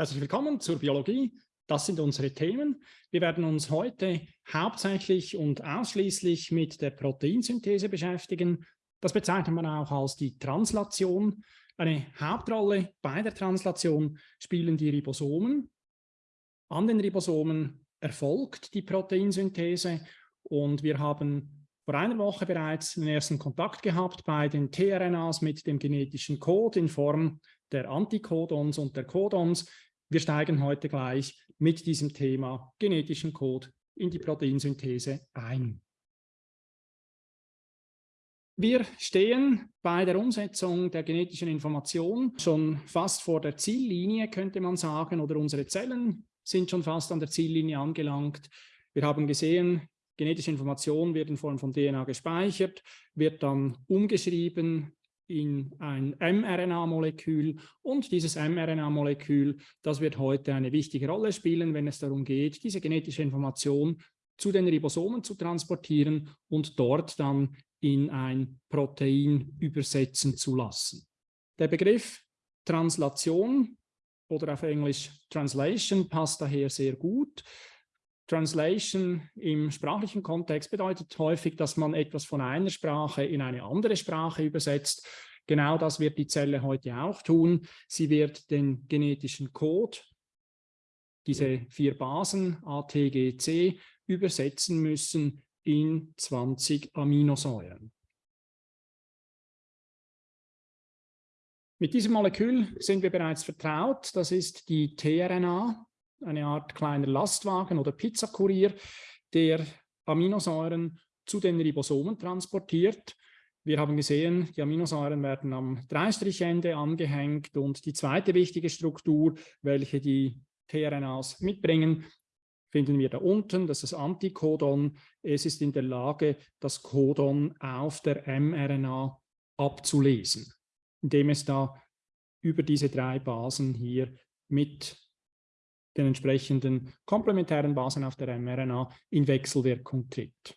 Herzlich willkommen zur Biologie. Das sind unsere Themen. Wir werden uns heute hauptsächlich und ausschließlich mit der Proteinsynthese beschäftigen. Das bezeichnet man auch als die Translation. Eine Hauptrolle bei der Translation spielen die Ribosomen. An den Ribosomen erfolgt die Proteinsynthese und wir haben vor einer Woche bereits den ersten Kontakt gehabt bei den tRNAs mit dem genetischen Code in Form der Antikodons und der Codons. Wir steigen heute gleich mit diesem Thema genetischen Code in die Proteinsynthese ein. Wir stehen bei der Umsetzung der genetischen Information schon fast vor der Ziellinie, könnte man sagen, oder unsere Zellen sind schon fast an der Ziellinie angelangt. Wir haben gesehen, genetische Information wird in Form von DNA gespeichert, wird dann umgeschrieben in ein mRNA-Molekül und dieses mRNA-Molekül, das wird heute eine wichtige Rolle spielen, wenn es darum geht, diese genetische Information zu den Ribosomen zu transportieren und dort dann in ein Protein übersetzen zu lassen. Der Begriff Translation oder auf Englisch Translation passt daher sehr gut. Translation im sprachlichen Kontext bedeutet häufig, dass man etwas von einer Sprache in eine andere Sprache übersetzt. Genau das wird die Zelle heute auch tun. Sie wird den genetischen Code, diese vier Basen A, T, G, C, übersetzen müssen in 20 Aminosäuren. Mit diesem Molekül sind wir bereits vertraut. Das ist die tRNA, eine Art kleiner Lastwagen oder Pizzakurier, der Aminosäuren zu den Ribosomen transportiert. Wir haben gesehen, die Aminosäuren werden am Dreistrichende angehängt und die zweite wichtige Struktur, welche die tRNAs mitbringen, finden wir da unten, das ist das Antikodon. Es ist in der Lage, das Codon auf der mRNA abzulesen, indem es da über diese drei Basen hier mit den entsprechenden komplementären Basen auf der mRNA in Wechselwirkung tritt.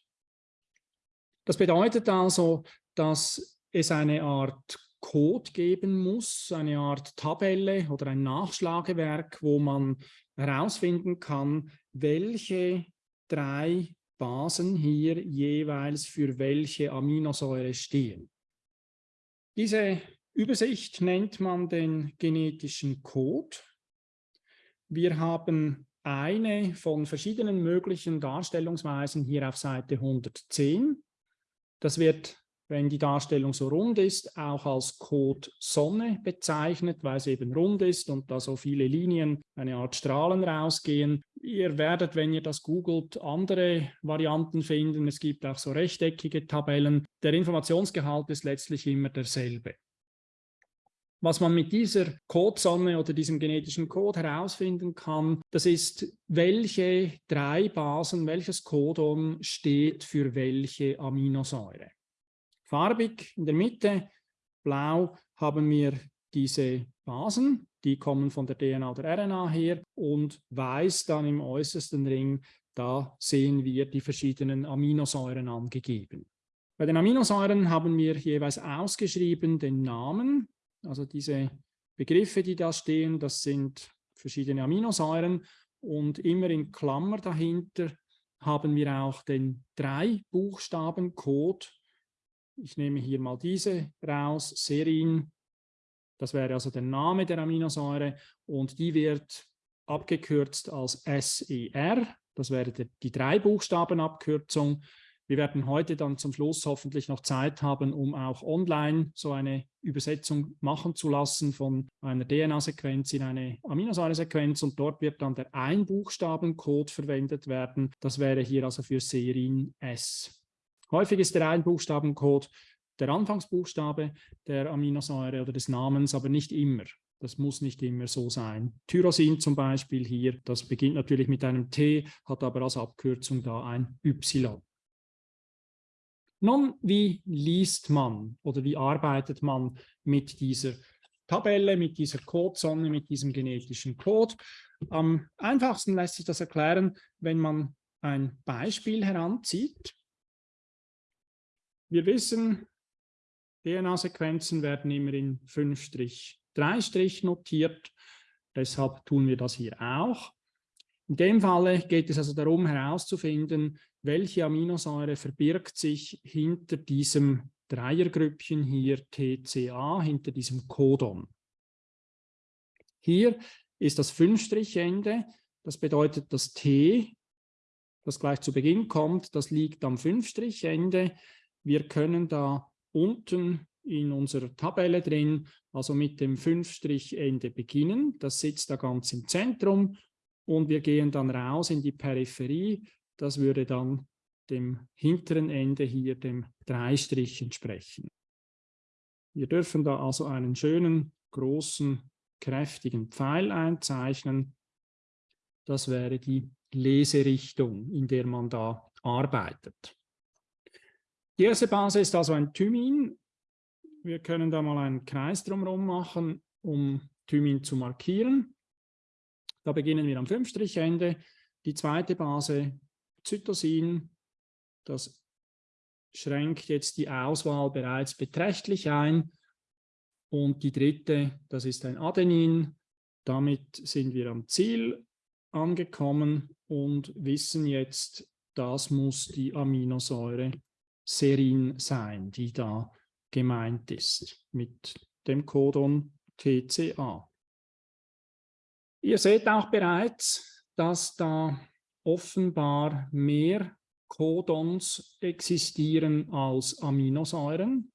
Das bedeutet also, dass es eine Art Code geben muss, eine Art Tabelle oder ein Nachschlagewerk, wo man herausfinden kann, welche drei Basen hier jeweils für welche Aminosäure stehen. Diese Übersicht nennt man den genetischen Code. Wir haben eine von verschiedenen möglichen Darstellungsweisen hier auf Seite 110. Das wird wenn die Darstellung so rund ist, auch als Code Sonne bezeichnet, weil es eben rund ist und da so viele Linien, eine Art Strahlen rausgehen. Ihr werdet, wenn ihr das googelt, andere Varianten finden. Es gibt auch so rechteckige Tabellen. Der Informationsgehalt ist letztlich immer derselbe. Was man mit dieser Codesonne oder diesem genetischen Code herausfinden kann, das ist, welche drei Basen, welches Codon steht für welche Aminosäure. Farbig in der Mitte, blau haben wir diese Basen, die kommen von der DNA oder RNA her und weiß dann im äußersten Ring, da sehen wir die verschiedenen Aminosäuren angegeben. Bei den Aminosäuren haben wir jeweils ausgeschrieben den Namen, also diese Begriffe, die da stehen, das sind verschiedene Aminosäuren und immer in Klammer dahinter haben wir auch den drei Buchstaben Code. Ich nehme hier mal diese raus, Serin, das wäre also der Name der Aminosäure und die wird abgekürzt als SER, das wäre die, drei Buchstaben Abkürzung. Wir werden heute dann zum Schluss hoffentlich noch Zeit haben, um auch online so eine Übersetzung machen zu lassen von einer DNA-Sequenz in eine Aminosäuresequenz und dort wird dann der Einbuchstabencode verwendet werden. Das wäre hier also für Serin S. Häufig ist der Einbuchstabencode der Anfangsbuchstabe der Aminosäure oder des Namens, aber nicht immer. Das muss nicht immer so sein. Tyrosin zum Beispiel hier, das beginnt natürlich mit einem T, hat aber als Abkürzung da ein Y. Nun, wie liest man oder wie arbeitet man mit dieser Tabelle, mit dieser Codesonne, mit diesem genetischen Code? Am einfachsten lässt sich das erklären, wenn man ein Beispiel heranzieht. Wir wissen, DNA-Sequenzen werden immer in 5 3 notiert. Deshalb tun wir das hier auch. In dem Falle geht es also darum herauszufinden, welche Aminosäure verbirgt sich hinter diesem Dreiergrüppchen hier TCA, hinter diesem Codon. Hier ist das Fünfstrichende, das bedeutet das T, das gleich zu Beginn kommt, das liegt am Fünfstrichende. Wir können da unten in unserer Tabelle drin, also mit dem Fünfstrichende beginnen. Das sitzt da ganz im Zentrum und wir gehen dann raus in die Peripherie. Das würde dann dem hinteren Ende hier, dem Dreistrich entsprechen. Wir dürfen da also einen schönen, großen, kräftigen Pfeil einzeichnen. Das wäre die Leserichtung, in der man da arbeitet. Die erste Base ist also ein Thymin. Wir können da mal einen Kreis drumherum machen, um Thymin zu markieren. Da beginnen wir am Fünfstrichende. Die zweite Base, Zytosin, das schränkt jetzt die Auswahl bereits beträchtlich ein. Und die dritte, das ist ein Adenin. Damit sind wir am Ziel angekommen und wissen jetzt, das muss die Aminosäure Serin sein, die da gemeint ist mit dem Codon TCA. Ihr seht auch bereits, dass da offenbar mehr Codons existieren als Aminosäuren.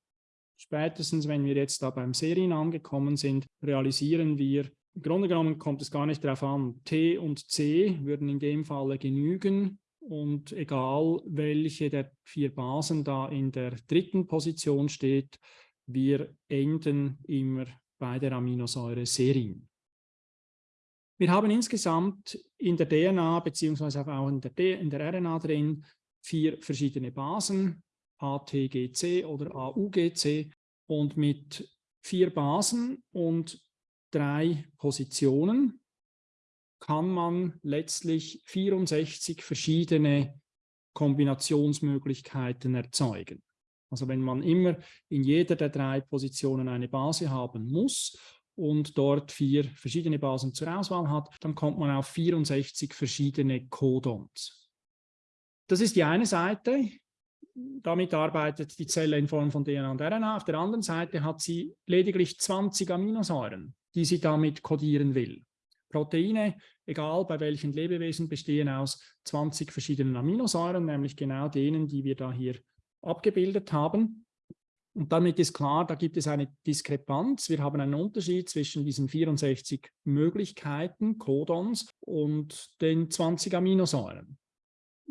Spätestens, wenn wir jetzt da beim Serien angekommen sind, realisieren wir, im Grunde genommen kommt es gar nicht darauf an. T und C würden in dem Falle genügen und egal welche der vier Basen da in der dritten Position steht, wir enden immer bei der Aminosäure Serin. Wir haben insgesamt in der DNA beziehungsweise auch in der, in der RNA drin vier verschiedene Basen, ATGC oder AUGC und mit vier Basen und drei Positionen kann man letztlich 64 verschiedene Kombinationsmöglichkeiten erzeugen. Also wenn man immer in jeder der drei Positionen eine Base haben muss und dort vier verschiedene Basen zur Auswahl hat, dann kommt man auf 64 verschiedene Codons. Das ist die eine Seite. Damit arbeitet die Zelle in Form von DNA und RNA. Auf der anderen Seite hat sie lediglich 20 Aminosäuren, die sie damit kodieren will. Proteine, egal bei welchen Lebewesen, bestehen aus 20 verschiedenen Aminosäuren, nämlich genau denen, die wir da hier abgebildet haben. Und damit ist klar, da gibt es eine Diskrepanz. Wir haben einen Unterschied zwischen diesen 64 Möglichkeiten, Codons, und den 20 Aminosäuren.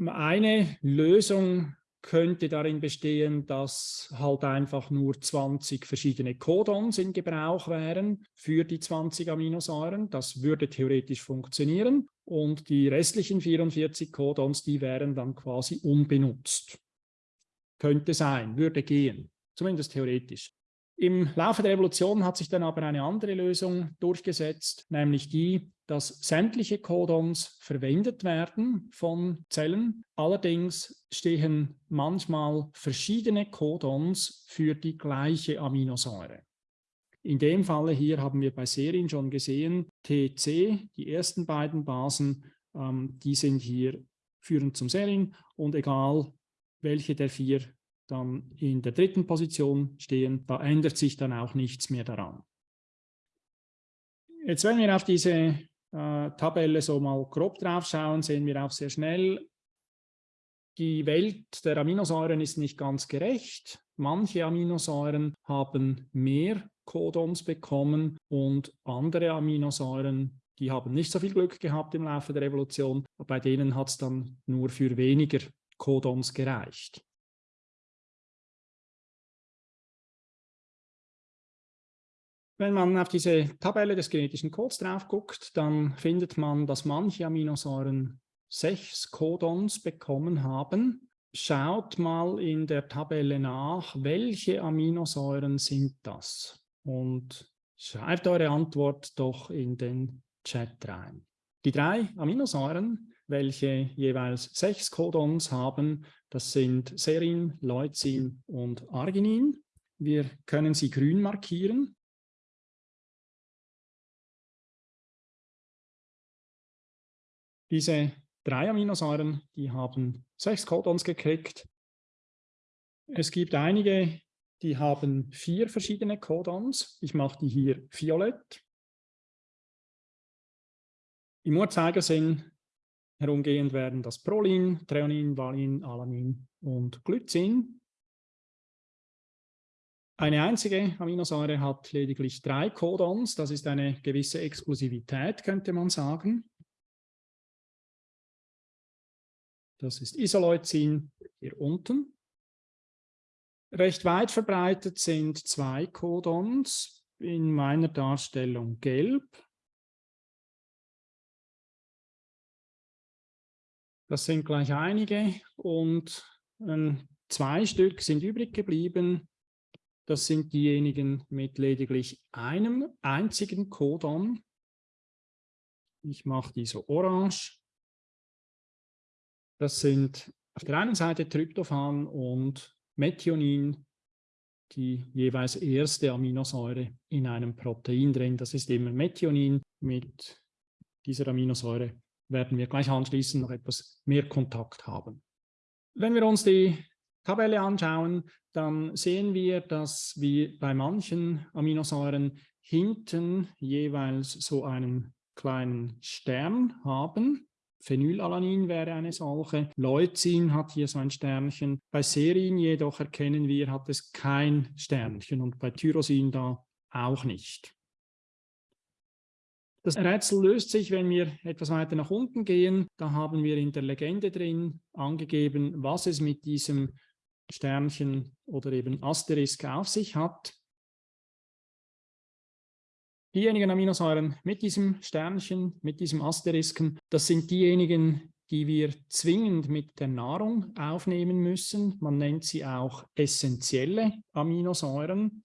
Eine Lösung könnte darin bestehen, dass halt einfach nur 20 verschiedene Codons in Gebrauch wären für die 20 Aminosäuren. Das würde theoretisch funktionieren und die restlichen 44 Codons, die wären dann quasi unbenutzt. Könnte sein, würde gehen, zumindest theoretisch. Im Laufe der Evolution hat sich dann aber eine andere Lösung durchgesetzt, nämlich die, dass sämtliche Codons verwendet werden von Zellen. Allerdings stehen manchmal verschiedene Codons für die gleiche Aminosäure. In dem Falle hier haben wir bei Serien schon gesehen, TC, die ersten beiden Basen, ähm, die sind hier führend zum Serien und egal welche der vier dann in der dritten Position stehen, da ändert sich dann auch nichts mehr daran. Jetzt, wenn wir auf diese äh, Tabelle so mal grob drauf schauen, sehen wir auch sehr schnell, die Welt der Aminosäuren ist nicht ganz gerecht. Manche Aminosäuren haben mehr Codons bekommen und andere Aminosäuren, die haben nicht so viel Glück gehabt im Laufe der Evolution. Bei denen hat es dann nur für weniger Codons gereicht. Wenn man auf diese Tabelle des genetischen Codes drauf guckt, dann findet man, dass manche Aminosäuren sechs Codons bekommen haben. Schaut mal in der Tabelle nach, welche Aminosäuren sind das? Und schreibt eure Antwort doch in den Chat rein. Die drei Aminosäuren, welche jeweils sechs Codons haben, das sind Serin, Leucin und Arginin. Wir können sie grün markieren Diese drei Aminosäuren, die haben sechs Codons gekriegt. Es gibt einige, die haben vier verschiedene Codons. Ich mache die hier violett. Im Uhrzeigersinn herumgehend werden das Prolin, Treonin, Valin, Alanin und Glycin. Eine einzige Aminosäure hat lediglich drei Codons. Das ist eine gewisse Exklusivität, könnte man sagen. Das ist Isoleucin hier unten. Recht weit verbreitet sind zwei Codons, in meiner Darstellung gelb. Das sind gleich einige und äh, zwei Stück sind übrig geblieben. Das sind diejenigen mit lediglich einem einzigen Codon. Ich mache die so orange. Das sind auf der einen Seite Tryptophan und Methionin, die jeweils erste Aminosäure in einem Protein drin. Das ist immer Methionin. Mit dieser Aminosäure werden wir gleich anschließend noch etwas mehr Kontakt haben. Wenn wir uns die Tabelle anschauen, dann sehen wir, dass wir bei manchen Aminosäuren hinten jeweils so einen kleinen Stern haben. Phenylalanin wäre eine solche. Leucin hat hier so ein Sternchen. Bei Serin jedoch erkennen wir, hat es kein Sternchen und bei Tyrosin da auch nicht. Das Rätsel löst sich, wenn wir etwas weiter nach unten gehen. Da haben wir in der Legende drin angegeben, was es mit diesem Sternchen oder eben Asterisk auf sich hat. Diejenigen Aminosäuren mit diesem Sternchen, mit diesem Asterisken, das sind diejenigen, die wir zwingend mit der Nahrung aufnehmen müssen. Man nennt sie auch essentielle Aminosäuren.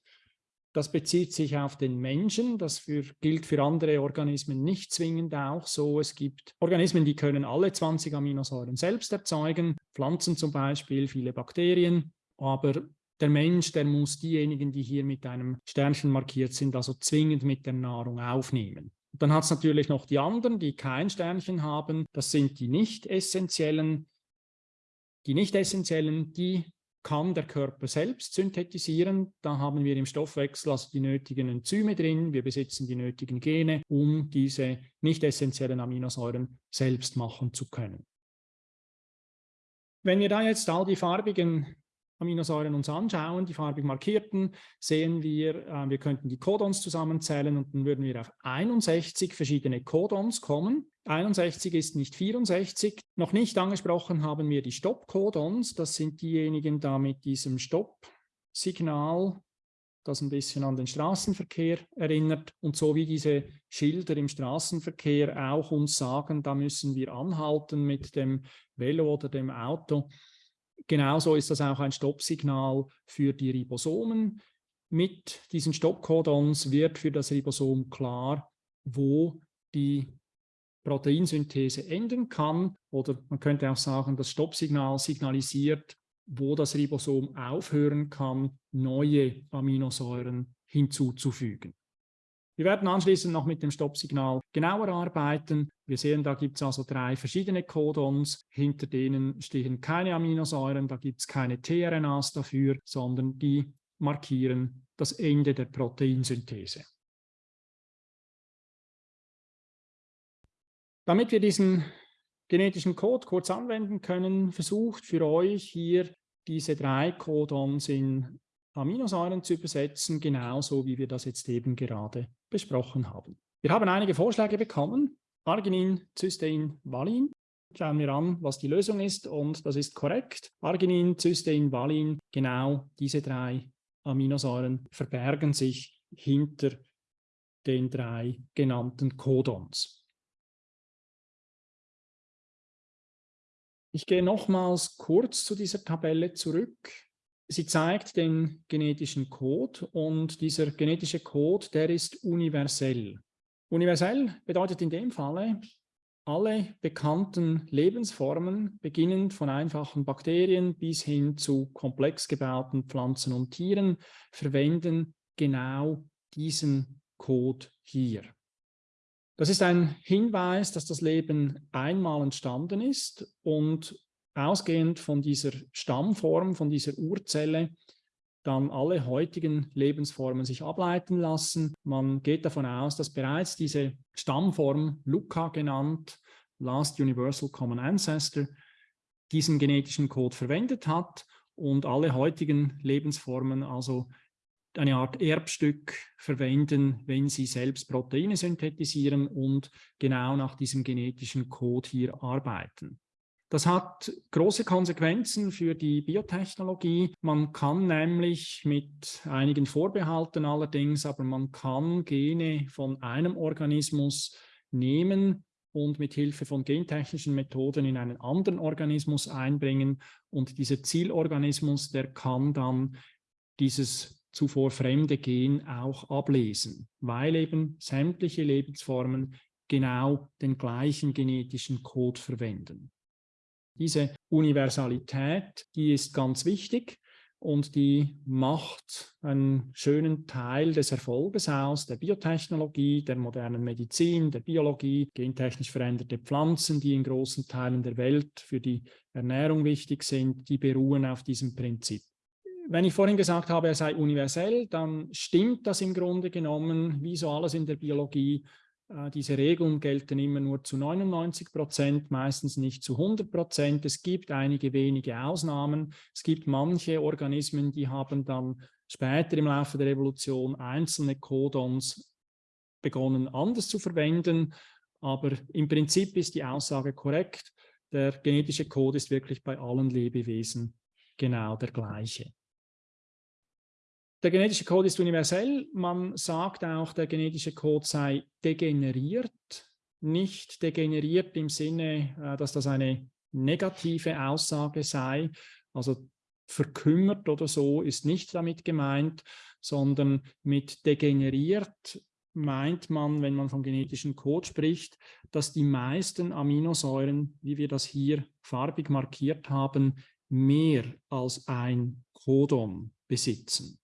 Das bezieht sich auf den Menschen, das für, gilt für andere Organismen nicht zwingend auch so. Es gibt Organismen, die können alle 20 Aminosäuren selbst erzeugen, Pflanzen zum Beispiel, viele Bakterien, aber der Mensch, der muss diejenigen, die hier mit einem Sternchen markiert sind, also zwingend mit der Nahrung aufnehmen. dann hat es natürlich noch die anderen, die kein Sternchen haben. Das sind die nicht essentiellen. Die nicht essentiellen, die kann der Körper selbst synthetisieren. Da haben wir im Stoffwechsel also die nötigen Enzyme drin. Wir besitzen die nötigen Gene, um diese nicht essentiellen Aminosäuren selbst machen zu können. Wenn wir da jetzt all die farbigen Aminosäuren uns anschauen, die farbig markierten, sehen wir, äh, wir könnten die Codons zusammenzählen und dann würden wir auf 61 verschiedene Codons kommen. 61 ist nicht 64. Noch nicht angesprochen haben wir die Stop-Codons. Das sind diejenigen da mit diesem Stopp-Signal, das ein bisschen an den Straßenverkehr erinnert. Und so wie diese Schilder im Straßenverkehr auch uns sagen, da müssen wir anhalten mit dem Velo oder dem Auto, Genauso ist das auch ein Stoppsignal für die Ribosomen. Mit diesen Stoppcodons wird für das Ribosom klar, wo die Proteinsynthese enden kann. Oder man könnte auch sagen, das Stoppsignal signalisiert, wo das Ribosom aufhören kann, neue Aminosäuren hinzuzufügen. Wir werden anschließend noch mit dem Stoppsignal genauer arbeiten. Wir sehen, da gibt es also drei verschiedene Codons. Hinter denen stehen keine Aminosäuren, da gibt es keine tRNAs dafür, sondern die markieren das Ende der Proteinsynthese. Damit wir diesen genetischen Code kurz anwenden können, versucht für euch hier diese drei Codons in Aminosäuren zu übersetzen, genauso wie wir das jetzt eben gerade besprochen haben. Wir haben einige Vorschläge bekommen. Arginin, Cystein, Valin. Schauen wir an, was die Lösung ist und das ist korrekt. Arginin, Cystein, Valin, genau diese drei Aminosäuren verbergen sich hinter den drei genannten Codons. Ich gehe nochmals kurz zu dieser Tabelle zurück. Sie zeigt den genetischen Code und dieser genetische Code, der ist universell. Universell bedeutet in dem Falle, alle bekannten Lebensformen, beginnend von einfachen Bakterien bis hin zu komplex gebauten Pflanzen und Tieren, verwenden genau diesen Code hier. Das ist ein Hinweis, dass das Leben einmal entstanden ist und ausgehend von dieser Stammform, von dieser Urzelle, dann alle heutigen Lebensformen sich ableiten lassen. Man geht davon aus, dass bereits diese Stammform, LUCA genannt, Last Universal Common Ancestor, diesen genetischen Code verwendet hat und alle heutigen Lebensformen also eine Art Erbstück verwenden, wenn sie selbst Proteine synthetisieren und genau nach diesem genetischen Code hier arbeiten. Das hat große Konsequenzen für die Biotechnologie. Man kann nämlich mit einigen Vorbehalten allerdings, aber man kann Gene von einem Organismus nehmen und mit Hilfe von gentechnischen Methoden in einen anderen Organismus einbringen. Und dieser Zielorganismus, der kann dann dieses zuvor fremde Gen auch ablesen, weil eben sämtliche Lebensformen genau den gleichen genetischen Code verwenden. Diese Universalität, die ist ganz wichtig und die macht einen schönen Teil des Erfolges aus, der Biotechnologie, der modernen Medizin, der Biologie, gentechnisch veränderte Pflanzen, die in großen Teilen der Welt für die Ernährung wichtig sind, die beruhen auf diesem Prinzip. Wenn ich vorhin gesagt habe, er sei universell, dann stimmt das im Grunde genommen, wie so alles in der Biologie, diese Regeln gelten immer nur zu 99 Prozent, meistens nicht zu 100 Prozent. Es gibt einige wenige Ausnahmen. Es gibt manche Organismen, die haben dann später im Laufe der Evolution einzelne Codons begonnen anders zu verwenden. Aber im Prinzip ist die Aussage korrekt. Der genetische Code ist wirklich bei allen Lebewesen genau der gleiche. Der genetische Code ist universell. Man sagt auch, der genetische Code sei degeneriert. Nicht degeneriert im Sinne, äh, dass das eine negative Aussage sei. Also verkümmert oder so ist nicht damit gemeint, sondern mit degeneriert meint man, wenn man vom genetischen Code spricht, dass die meisten Aminosäuren, wie wir das hier farbig markiert haben, mehr als ein Codon besitzen.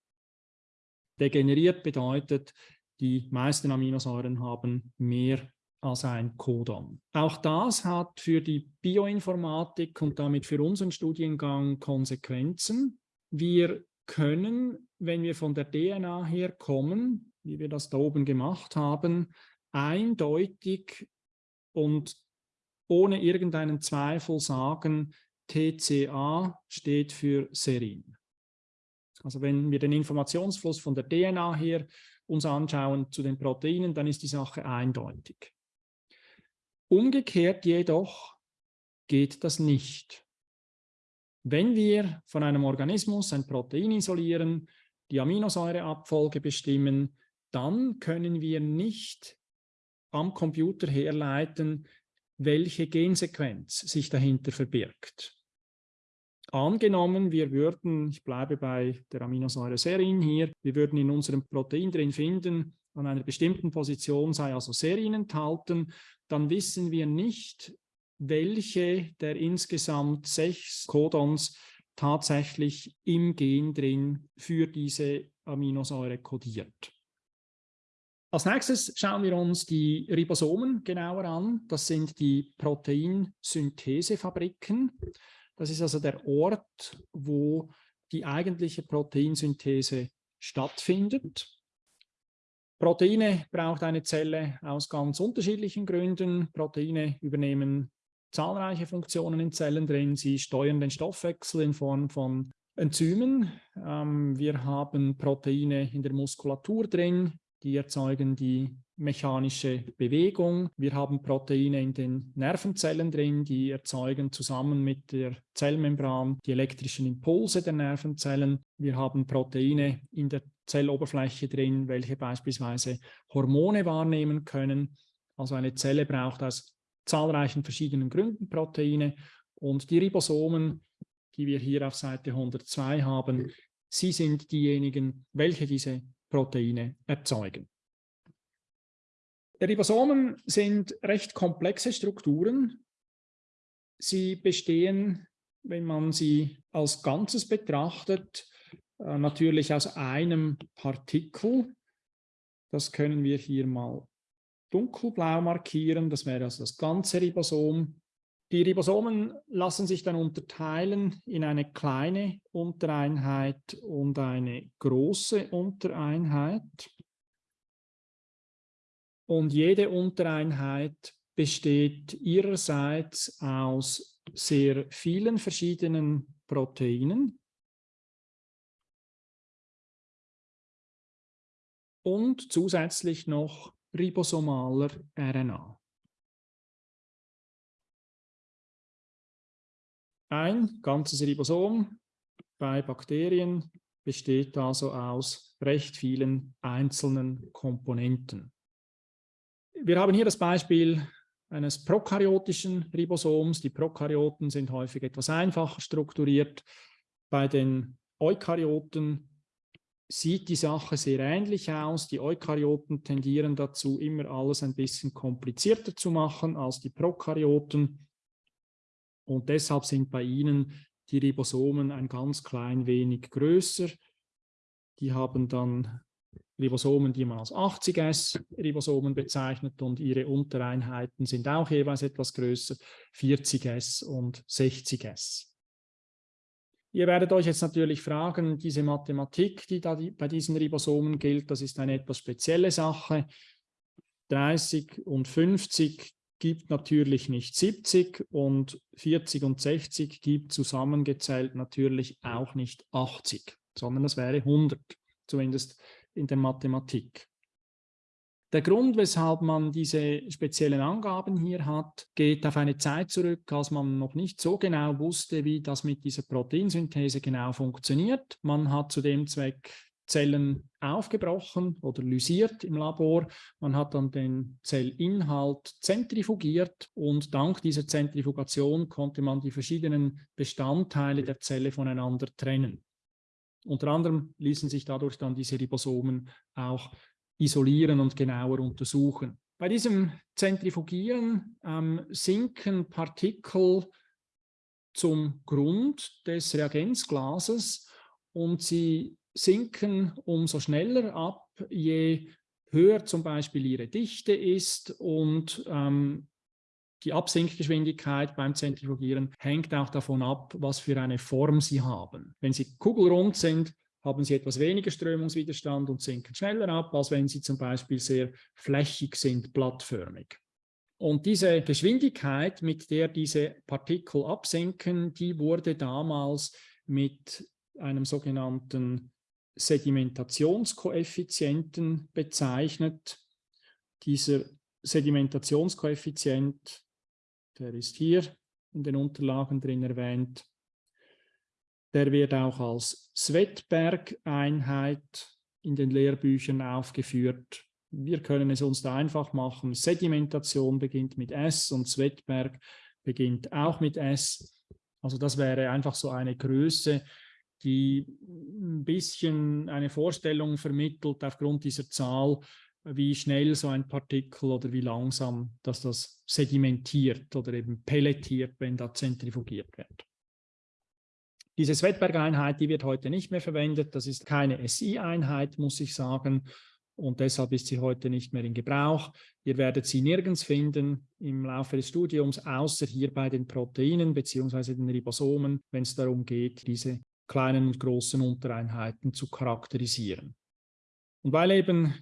Degeneriert bedeutet, die meisten Aminosäuren haben mehr als ein Codon. Auch das hat für die Bioinformatik und damit für unseren Studiengang Konsequenzen. Wir können, wenn wir von der DNA her kommen, wie wir das da oben gemacht haben, eindeutig und ohne irgendeinen Zweifel sagen, TCA steht für Serin. Also wenn wir den Informationsfluss von der DNA her uns anschauen zu den Proteinen, dann ist die Sache eindeutig. Umgekehrt jedoch geht das nicht. Wenn wir von einem Organismus ein Protein isolieren, die Aminosäureabfolge bestimmen, dann können wir nicht am Computer herleiten, welche Gensequenz sich dahinter verbirgt. Angenommen, wir würden, ich bleibe bei der Aminosäure Serin hier, wir würden in unserem Protein drin finden, an einer bestimmten Position sei also Serin enthalten, dann wissen wir nicht, welche der insgesamt sechs Codons tatsächlich im Gen drin für diese Aminosäure kodiert. Als nächstes schauen wir uns die Ribosomen genauer an. Das sind die Proteinsynthesefabriken. Das ist also der Ort, wo die eigentliche Proteinsynthese stattfindet. Proteine braucht eine Zelle aus ganz unterschiedlichen Gründen. Proteine übernehmen zahlreiche Funktionen in Zellen drin. Sie steuern den Stoffwechsel in Form von Enzymen. Ähm, wir haben Proteine in der Muskulatur drin, die erzeugen die mechanische Bewegung. Wir haben Proteine in den Nervenzellen drin, die erzeugen zusammen mit der Zellmembran die elektrischen Impulse der Nervenzellen. Wir haben Proteine in der Zelloberfläche drin, welche beispielsweise Hormone wahrnehmen können. Also eine Zelle braucht aus zahlreichen verschiedenen Gründen Proteine und die Ribosomen, die wir hier auf Seite 102 haben, sie sind diejenigen, welche diese Proteine erzeugen. Ribosomen sind recht komplexe Strukturen. Sie bestehen, wenn man sie als Ganzes betrachtet, äh, natürlich aus einem Partikel. Das können wir hier mal dunkelblau markieren. Das wäre also das ganze Ribosom. Die Ribosomen lassen sich dann unterteilen in eine kleine Untereinheit und eine große Untereinheit. Und jede Untereinheit besteht ihrerseits aus sehr vielen verschiedenen Proteinen und zusätzlich noch ribosomaler RNA. Ein ganzes Ribosom bei Bakterien besteht also aus recht vielen einzelnen Komponenten. Wir haben hier das Beispiel eines prokaryotischen Ribosoms. Die Prokaryoten sind häufig etwas einfacher strukturiert. Bei den Eukaryoten sieht die Sache sehr ähnlich aus. Die Eukaryoten tendieren dazu, immer alles ein bisschen komplizierter zu machen als die Prokaryoten. Und deshalb sind bei ihnen die Ribosomen ein ganz klein wenig größer. Die haben dann Ribosomen, die man als 80S-Ribosomen bezeichnet und ihre Untereinheiten sind auch jeweils etwas größer, 40S und 60S. Ihr werdet euch jetzt natürlich fragen, diese Mathematik, die da bei diesen Ribosomen gilt, das ist eine etwas spezielle Sache. 30 und 50 gibt natürlich nicht 70 und 40 und 60 gibt zusammengezählt natürlich auch nicht 80, sondern das wäre 100, zumindest in der Mathematik. Der Grund, weshalb man diese speziellen Angaben hier hat, geht auf eine Zeit zurück, als man noch nicht so genau wusste, wie das mit dieser Proteinsynthese genau funktioniert. Man hat zu dem Zweck Zellen aufgebrochen oder lysiert im Labor. Man hat dann den Zellinhalt zentrifugiert und dank dieser Zentrifugation konnte man die verschiedenen Bestandteile der Zelle voneinander trennen. Unter anderem ließen sich dadurch dann diese Ribosomen auch isolieren und genauer untersuchen. Bei diesem Zentrifugieren ähm, sinken Partikel zum Grund des Reagenzglases und sie sinken umso schneller ab, je höher zum Beispiel ihre Dichte ist und ähm, die Absinkgeschwindigkeit beim Zentrifugieren hängt auch davon ab, was für eine Form sie haben. Wenn sie kugelrund sind, haben sie etwas weniger Strömungswiderstand und sinken schneller ab, als wenn sie zum Beispiel sehr flächig sind, blattförmig. Und diese Geschwindigkeit, mit der diese Partikel absinken, die wurde damals mit einem sogenannten Sedimentationskoeffizienten bezeichnet. Dieser Sedimentationskoeffizient, der ist hier in den Unterlagen drin erwähnt, der wird auch als Swettberg-Einheit in den Lehrbüchern aufgeführt. Wir können es uns da einfach machen. Sedimentation beginnt mit S und Swettberg beginnt auch mit S. Also das wäre einfach so eine Größe, die ein bisschen eine Vorstellung vermittelt aufgrund dieser Zahl, wie schnell so ein Partikel oder wie langsam dass das sedimentiert oder eben pelletiert, wenn da zentrifugiert wird. Diese Swettberg-Einheit, die wird heute nicht mehr verwendet. Das ist keine SI-Einheit, muss ich sagen. Und deshalb ist sie heute nicht mehr in Gebrauch. Ihr werdet sie nirgends finden im Laufe des Studiums, außer hier bei den Proteinen bzw. den Ribosomen, wenn es darum geht, diese kleinen und großen Untereinheiten zu charakterisieren. Und weil eben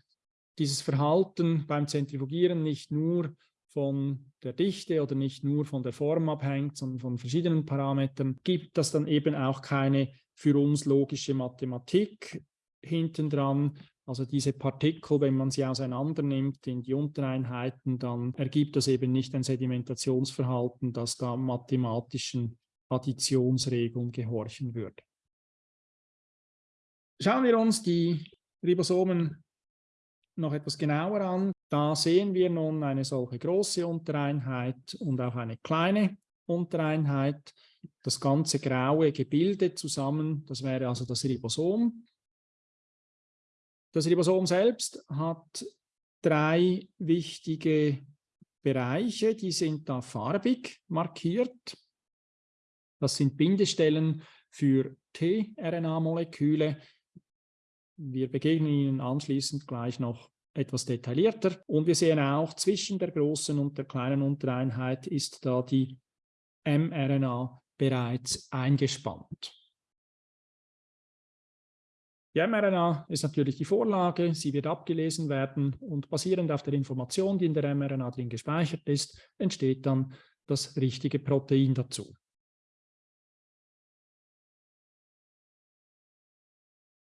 dieses Verhalten beim Zentrifugieren nicht nur von der Dichte oder nicht nur von der Form abhängt, sondern von verschiedenen Parametern, gibt das dann eben auch keine für uns logische Mathematik hintendran. Also diese Partikel, wenn man sie auseinander nimmt in die Untereinheiten, dann ergibt das eben nicht ein Sedimentationsverhalten, das da mathematischen Additionsregeln gehorchen würde. Schauen wir uns die Ribosomen noch etwas genauer an. Da sehen wir nun eine solche große Untereinheit und auch eine kleine Untereinheit. Das ganze graue Gebilde zusammen, das wäre also das Ribosom. Das Ribosom selbst hat drei wichtige Bereiche, die sind da farbig markiert. Das sind Bindestellen für tRNA-Moleküle, wir begegnen Ihnen anschließend gleich noch etwas detaillierter. Und wir sehen auch, zwischen der großen und der kleinen Untereinheit ist da die mRNA bereits eingespannt. Die mRNA ist natürlich die Vorlage, sie wird abgelesen werden und basierend auf der Information, die in der mRNA drin gespeichert ist, entsteht dann das richtige Protein dazu.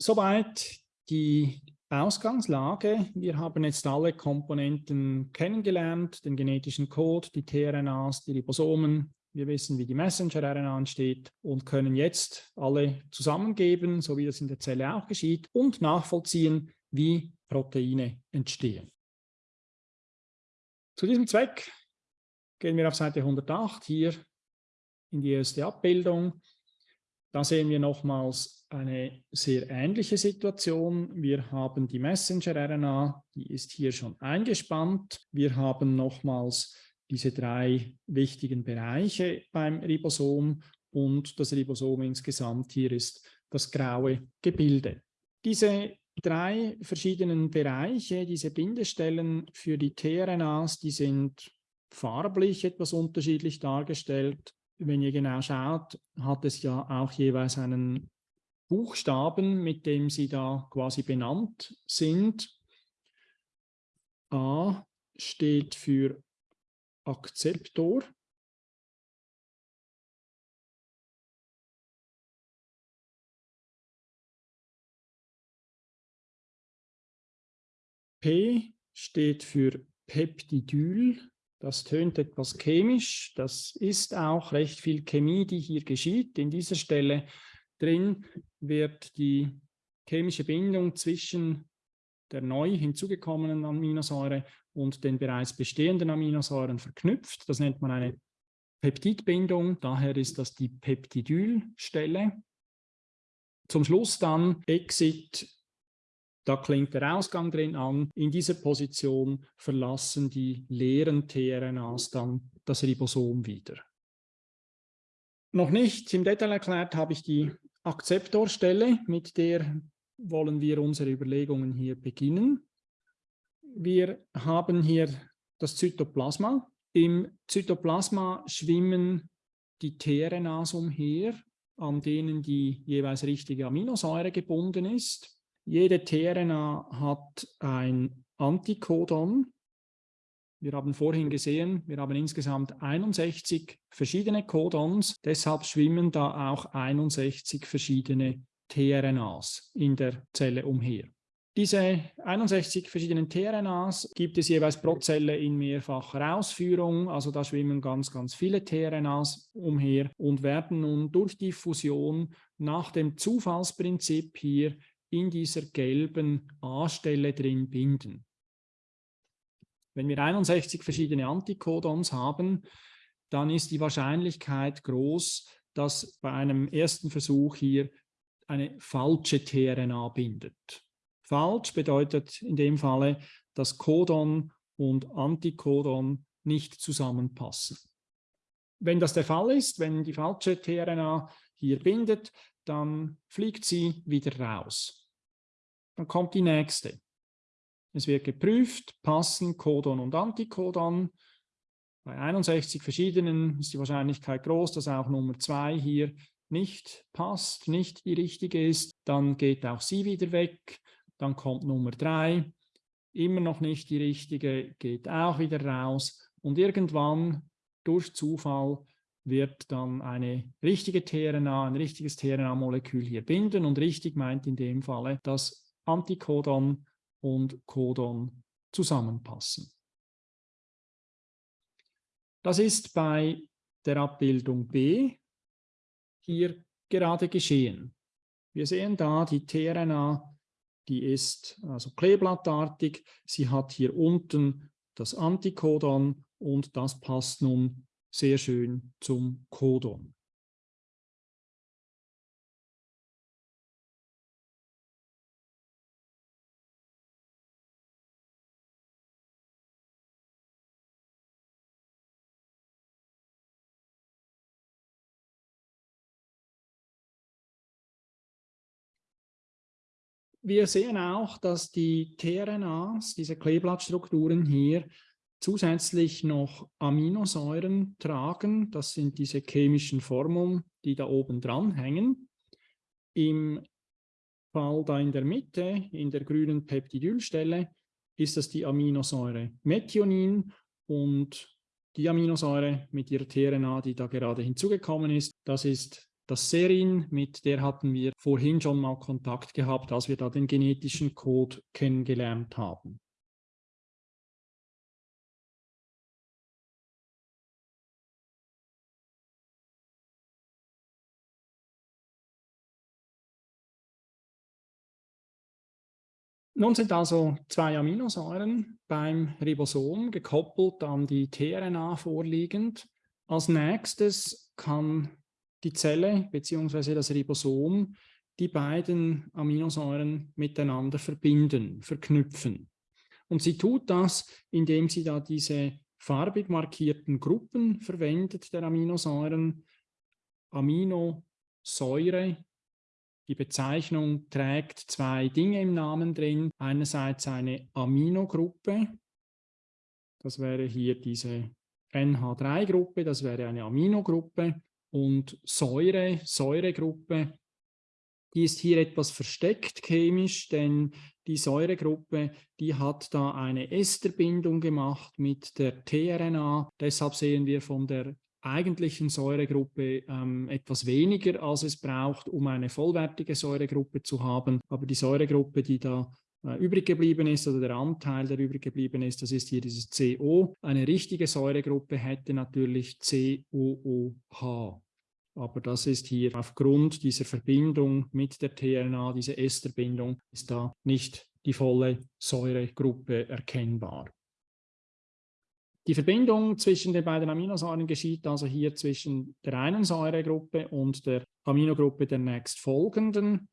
Soweit die Ausgangslage. Wir haben jetzt alle Komponenten kennengelernt, den genetischen Code, die tRNAs, die Ribosomen. Wir wissen, wie die Messenger-RNA entsteht und können jetzt alle zusammengeben, so wie das in der Zelle auch geschieht, und nachvollziehen, wie Proteine entstehen. Zu diesem Zweck gehen wir auf Seite 108 hier in die erste Abbildung. Da sehen wir nochmals eine sehr ähnliche Situation. Wir haben die Messenger-RNA, die ist hier schon eingespannt. Wir haben nochmals diese drei wichtigen Bereiche beim Ribosom und das Ribosom insgesamt hier ist das graue Gebilde. Diese drei verschiedenen Bereiche, diese Bindestellen für die tRNAs, die sind farblich etwas unterschiedlich dargestellt. Wenn ihr genau schaut, hat es ja auch jeweils einen Buchstaben, mit dem sie da quasi benannt sind. A steht für Akzeptor. P steht für Peptidyl. Das tönt etwas chemisch. Das ist auch recht viel Chemie, die hier geschieht. In dieser Stelle drin wird die chemische Bindung zwischen der neu hinzugekommenen Aminosäure und den bereits bestehenden Aminosäuren verknüpft. Das nennt man eine Peptidbindung. Daher ist das die Peptidylstelle. Zum Schluss dann Exit da klingt der Ausgang drin an. In dieser Position verlassen die leeren tRNAs dann das Ribosom wieder. Noch nicht im Detail erklärt habe ich die Akzeptorstelle, mit der wollen wir unsere Überlegungen hier beginnen. Wir haben hier das Zytoplasma. Im Zytoplasma schwimmen die tRNAs umher, an denen die jeweils richtige Aminosäure gebunden ist. Jede tRNA hat ein Antikodon. Wir haben vorhin gesehen, wir haben insgesamt 61 verschiedene Codons. Deshalb schwimmen da auch 61 verschiedene tRNAs in der Zelle umher. Diese 61 verschiedenen tRNAs gibt es jeweils pro Zelle in mehrfacher Ausführung. Also da schwimmen ganz, ganz viele tRNAs umher und werden nun durch die Fusion nach dem Zufallsprinzip hier in dieser gelben A-Stelle drin binden. Wenn wir 61 verschiedene Antikodons haben, dann ist die Wahrscheinlichkeit groß, dass bei einem ersten Versuch hier eine falsche tRNA bindet. Falsch bedeutet in dem Falle, dass Codon und Antikodon nicht zusammenpassen. Wenn das der Fall ist, wenn die falsche tRNA hier bindet, dann fliegt sie wieder raus. Dann kommt die nächste. Es wird geprüft, passen Codon und Antikodon. Bei 61 verschiedenen ist die Wahrscheinlichkeit groß, dass auch Nummer 2 hier nicht passt, nicht die richtige ist. Dann geht auch sie wieder weg. Dann kommt Nummer 3, immer noch nicht die richtige, geht auch wieder raus. Und irgendwann durch Zufall wird dann eine richtige tRNA, ein richtiges tRNA-Molekül hier binden. Und richtig meint in dem Falle, dass Antikodon und Codon zusammenpassen. Das ist bei der Abbildung B hier gerade geschehen. Wir sehen da die tRNA, die ist also kleeblattartig. Sie hat hier unten das Antikodon und das passt nun sehr schön zum Codon. wir sehen auch, dass die tRNAs, diese Kleeblattstrukturen hier, zusätzlich noch Aminosäuren tragen. Das sind diese chemischen Formeln, die da oben dran hängen. Im Fall da in der Mitte, in der grünen Peptidylstelle, ist das die Aminosäure Methionin und die Aminosäure mit ihrer tRNA, die da gerade hinzugekommen ist, das ist das Serin, mit der hatten wir vorhin schon mal Kontakt gehabt, als wir da den genetischen Code kennengelernt haben. 'Nun sind also zwei Aminosäuren beim Ribosom gekoppelt an die tRNA vorliegend. Als nächstes kann die Zelle bzw. das Ribosom die beiden Aminosäuren miteinander verbinden, verknüpfen. Und sie tut das, indem sie da diese farbig markierten Gruppen verwendet der Aminosäuren, Aminosäure die Bezeichnung trägt zwei Dinge im Namen drin. Einerseits eine Aminogruppe, das wäre hier diese NH3-Gruppe, das wäre eine Aminogruppe und Säure, Säuregruppe, die ist hier etwas versteckt chemisch, denn die Säuregruppe, die hat da eine Esterbindung gemacht mit der tRNA. Deshalb sehen wir von der eigentlichen Säuregruppe ähm, etwas weniger, als es braucht, um eine vollwertige Säuregruppe zu haben. Aber die Säuregruppe, die da äh, übrig geblieben ist, oder der Anteil, der übrig geblieben ist, das ist hier dieses CO. Eine richtige Säuregruppe hätte natürlich COOH. Aber das ist hier aufgrund dieser Verbindung mit der tRNA, diese Esterbindung, ist da nicht die volle Säuregruppe erkennbar. Die Verbindung zwischen den beiden Aminosäuren geschieht also hier zwischen der einen Säuregruppe und der Aminogruppe der nächstfolgenden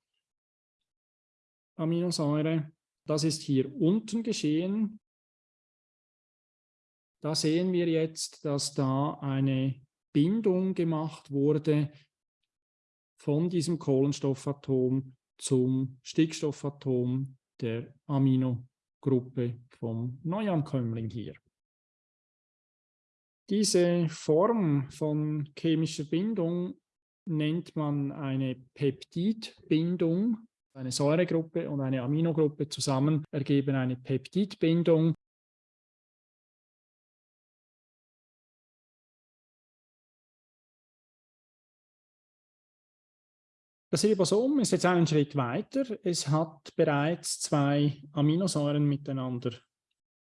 Aminosäure. Das ist hier unten geschehen. Da sehen wir jetzt, dass da eine Bindung gemacht wurde von diesem Kohlenstoffatom zum Stickstoffatom der Aminogruppe vom Neuankömmling hier. Diese Form von chemischer Bindung nennt man eine Peptidbindung. Eine Säuregruppe und eine Aminogruppe zusammen ergeben eine Peptidbindung. Das Ribosom ist jetzt einen Schritt weiter. Es hat bereits zwei Aminosäuren miteinander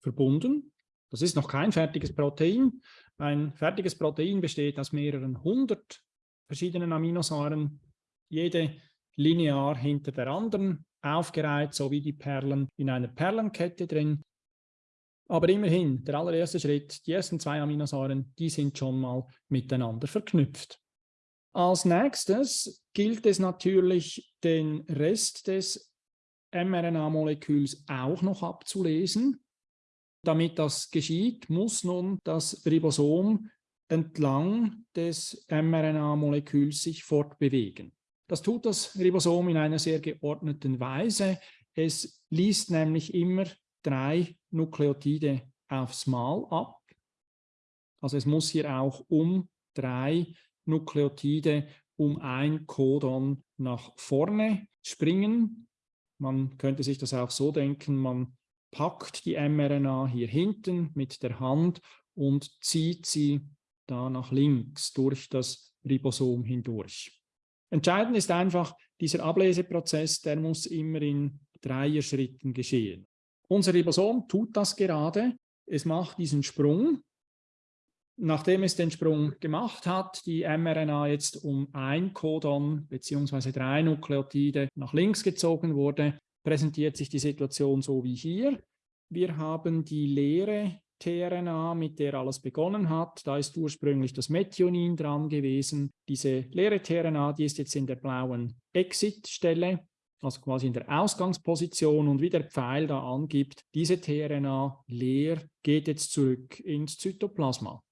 verbunden. Das ist noch kein fertiges Protein. Ein fertiges Protein besteht aus mehreren hundert verschiedenen Aminosäuren, jede linear hinter der anderen aufgereiht, so wie die Perlen in einer Perlenkette drin. Aber immerhin, der allererste Schritt, die ersten zwei Aminosäuren, die sind schon mal miteinander verknüpft. Als nächstes gilt es natürlich, den Rest des mRNA-Moleküls auch noch abzulesen. Damit das geschieht, muss nun das Ribosom entlang des mRNA-Moleküls sich fortbewegen. Das tut das Ribosom in einer sehr geordneten Weise. Es liest nämlich immer drei Nukleotide aufs Mal ab. Also es muss hier auch um drei Nukleotide um ein Codon nach vorne springen. Man könnte sich das auch so denken, man packt die mRNA hier hinten mit der Hand und zieht sie da nach links durch das Ribosom hindurch. Entscheidend ist einfach, dieser Ableseprozess, der muss immer in Dreier-Schritten geschehen. Unser Ribosom tut das gerade. Es macht diesen Sprung. Nachdem es den Sprung gemacht hat, die mRNA jetzt um ein Codon bzw. drei Nukleotide nach links gezogen wurde, präsentiert sich die Situation so wie hier. Wir haben die leere tRNA, mit der alles begonnen hat. Da ist ursprünglich das Methionin dran gewesen. Diese leere tRNA, die ist jetzt in der blauen Exit-Stelle, also quasi in der Ausgangsposition und wie der Pfeil da angibt, diese tRNA leer geht jetzt zurück ins Zytoplasma.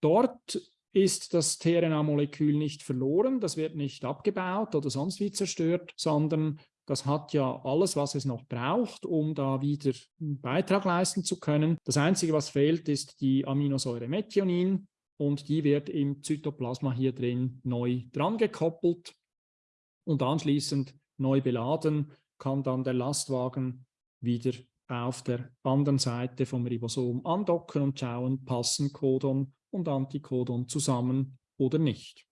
Dort ist das tRNA-Molekül nicht verloren, das wird nicht abgebaut oder sonst wie zerstört, sondern das hat ja alles, was es noch braucht, um da wieder einen Beitrag leisten zu können. Das Einzige, was fehlt, ist die Aminosäure Methionin und die wird im Zytoplasma hier drin neu dran gekoppelt und anschließend neu beladen, kann dann der Lastwagen wieder auf der anderen Seite vom Ribosom andocken und schauen, passen Codon und Anticodon zusammen oder nicht.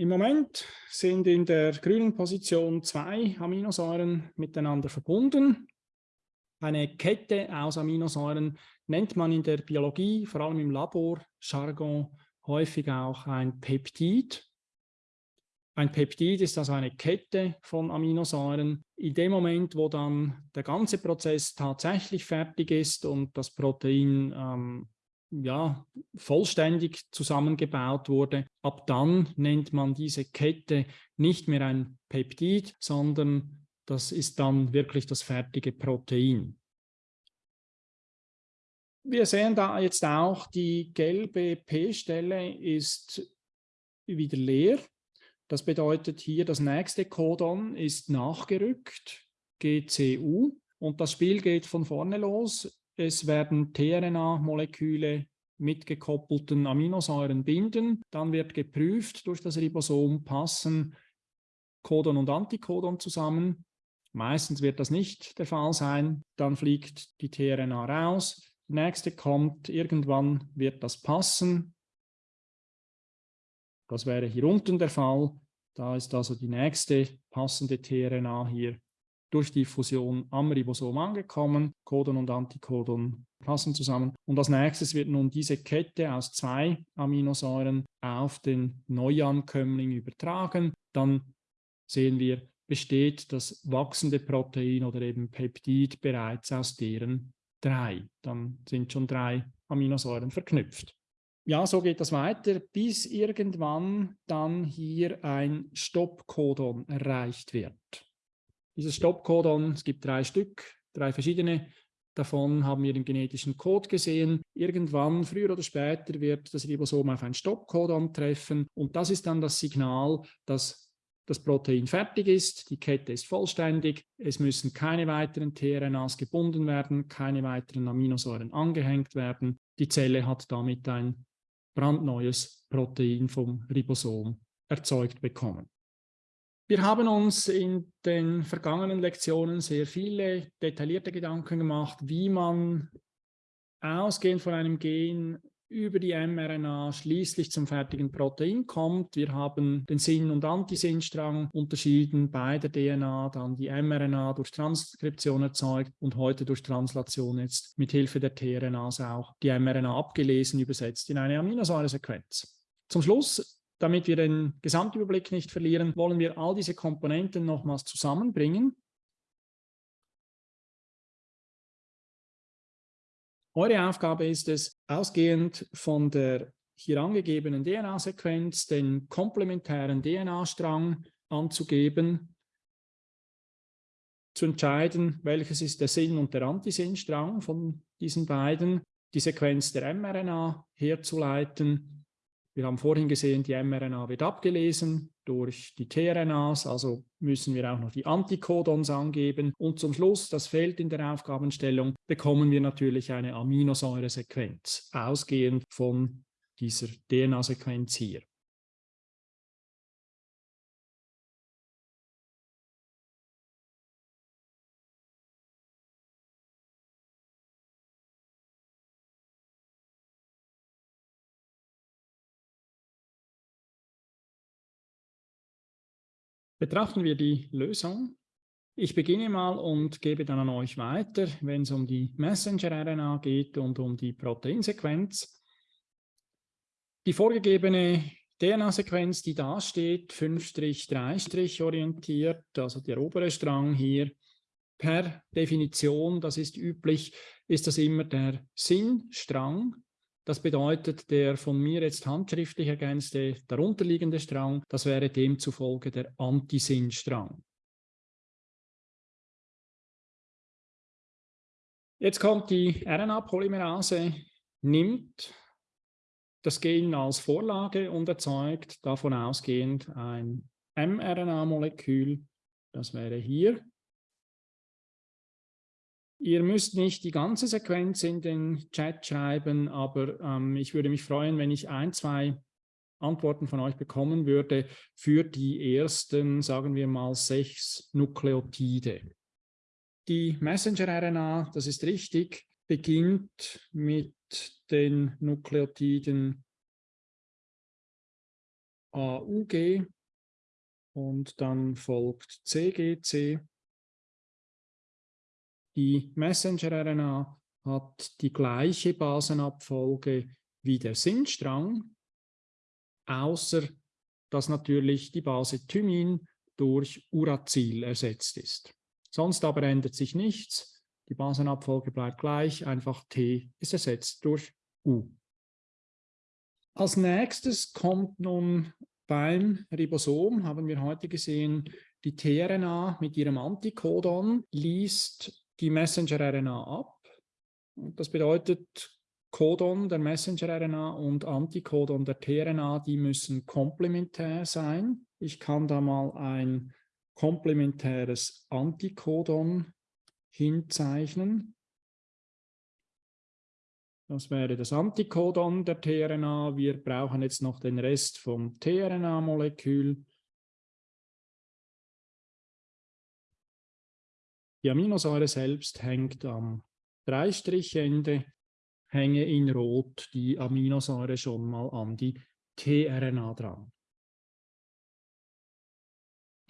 Im Moment sind in der grünen Position zwei Aminosäuren miteinander verbunden. Eine Kette aus Aminosäuren nennt man in der Biologie, vor allem im Labor-Jargon, häufig auch ein Peptid. Ein Peptid ist also eine Kette von Aminosäuren. In dem Moment, wo dann der ganze Prozess tatsächlich fertig ist und das Protein ähm, ja, vollständig zusammengebaut wurde, ab dann nennt man diese Kette nicht mehr ein Peptid, sondern das ist dann wirklich das fertige Protein. Wir sehen da jetzt auch, die gelbe P-Stelle ist wieder leer. Das bedeutet hier, das nächste Codon ist nachgerückt, GCU. Und das Spiel geht von vorne los. Es werden tRNA-Moleküle mit gekoppelten Aminosäuren binden. Dann wird geprüft durch das Ribosom, passen Codon und Anticodon zusammen. Meistens wird das nicht der Fall sein. Dann fliegt die tRNA raus. Die nächste kommt, irgendwann wird das passen. Das wäre hier unten der Fall. Da ist also die nächste passende tRNA hier durch die Fusion am Ribosom angekommen. Codon und Anticodon passen zusammen. Und als nächstes wird nun diese Kette aus zwei Aminosäuren auf den Neuankömmling übertragen. Dann sehen wir, besteht das wachsende Protein oder eben Peptid bereits aus deren drei. Dann sind schon drei Aminosäuren verknüpft. Ja, so geht das weiter, bis irgendwann dann hier ein Stoppcodon erreicht wird. Dieses Stoppcodon, es gibt drei Stück, drei verschiedene. Davon haben wir den genetischen Code gesehen. Irgendwann, früher oder später, wird das Ribosom auf ein Stoppcodon treffen und das ist dann das Signal, dass das Protein fertig ist, die Kette ist vollständig, es müssen keine weiteren tRNAs gebunden werden, keine weiteren Aminosäuren angehängt werden. Die Zelle hat damit ein brandneues Protein vom Ribosom erzeugt bekommen. Wir haben uns in den vergangenen Lektionen sehr viele detaillierte Gedanken gemacht, wie man ausgehend von einem Gen über die mRNA schließlich zum fertigen Protein kommt. Wir haben den Sinn- und Antisinnstrang unterschieden bei der DNA, dann die mRNA durch Transkription erzeugt und heute durch Translation jetzt mit Hilfe der tRNAs auch die mRNA abgelesen, übersetzt in eine Aminosäuresequenz. Zum Schluss damit wir den Gesamtüberblick nicht verlieren, wollen wir all diese Komponenten nochmals zusammenbringen. Eure Aufgabe ist es, ausgehend von der hier angegebenen DNA-Sequenz den komplementären DNA-Strang anzugeben, zu entscheiden, welches ist der Sinn- und der Antisinnstrang von diesen beiden, die Sequenz der mRNA herzuleiten wir haben vorhin gesehen, die mRNA wird abgelesen durch die tRNAs, also müssen wir auch noch die Anticodons angeben. Und zum Schluss, das fehlt in der Aufgabenstellung, bekommen wir natürlich eine Aminosäuresequenz, ausgehend von dieser DNA-Sequenz hier. Betrachten wir die Lösung. Ich beginne mal und gebe dann an euch weiter, wenn es um die Messenger-RNA geht und um die Proteinsequenz. Die vorgegebene DNA-Sequenz, die da steht, 5-3' orientiert, also der obere Strang hier, per Definition, das ist üblich, ist das immer der Sinnstrang, das bedeutet, der von mir jetzt handschriftlich ergänzte darunterliegende Strang, das wäre demzufolge der Antisinnstrang. Jetzt kommt die RNA-Polymerase, nimmt das Gen als Vorlage und erzeugt davon ausgehend ein mRNA-Molekül. Das wäre hier. Ihr müsst nicht die ganze Sequenz in den Chat schreiben, aber ähm, ich würde mich freuen, wenn ich ein, zwei Antworten von euch bekommen würde für die ersten, sagen wir mal, sechs Nukleotide. Die Messenger-RNA, das ist richtig, beginnt mit den Nukleotiden AUG und dann folgt CGC. Die Messenger-RNA hat die gleiche Basenabfolge wie der Sinnstrang, außer dass natürlich die Base Thymin durch Uracil ersetzt ist. Sonst aber ändert sich nichts. Die Basenabfolge bleibt gleich, einfach T ist ersetzt durch U. Als nächstes kommt nun beim Ribosom, haben wir heute gesehen, die tRNA mit ihrem Antikodon liest die Messenger-RNA ab. Das bedeutet, Codon der Messenger-RNA und Antikodon der tRNA, die müssen komplementär sein. Ich kann da mal ein komplementäres Antikodon hinzeichnen. Das wäre das Antikodon der tRNA. Wir brauchen jetzt noch den Rest vom tRNA-Molekül. Die Aminosäure selbst hängt am Dreistrichende, hänge in Rot die Aminosäure schon mal an die tRNA dran.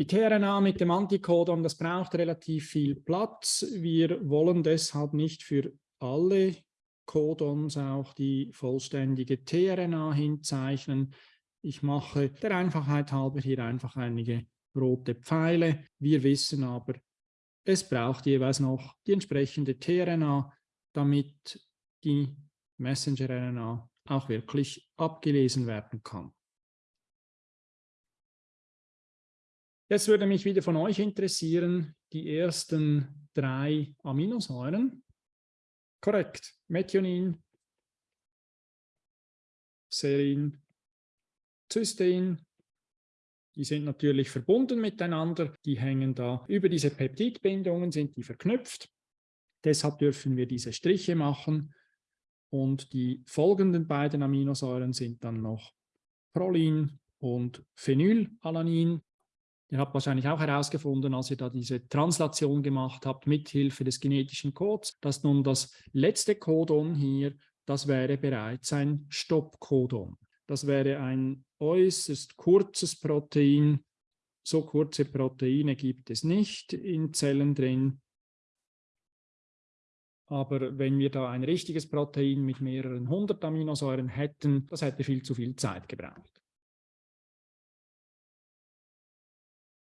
Die tRNA mit dem Antikodon, das braucht relativ viel Platz. Wir wollen deshalb nicht für alle Codons auch die vollständige tRNA hinzeichnen. Ich mache der Einfachheit halber hier einfach einige rote Pfeile. Wir wissen aber, es braucht jeweils noch die entsprechende tRNA, damit die Messenger-RNA auch wirklich abgelesen werden kann. Jetzt würde mich wieder von euch interessieren, die ersten drei Aminosäuren. Korrekt. Methionin, Serin, Cystein. Die sind natürlich verbunden miteinander. Die hängen da über diese Peptidbindungen, sind die verknüpft. Deshalb dürfen wir diese Striche machen. Und die folgenden beiden Aminosäuren sind dann noch Prolin und Phenylalanin. Ihr habt wahrscheinlich auch herausgefunden, als ihr da diese Translation gemacht habt, mithilfe des genetischen Codes, dass nun das letzte Codon hier, das wäre bereits ein Stoppcodon. Das wäre ein äußerst kurzes Protein. So kurze Proteine gibt es nicht in Zellen drin. Aber wenn wir da ein richtiges Protein mit mehreren hundert Aminosäuren hätten, das hätte viel zu viel Zeit gebraucht.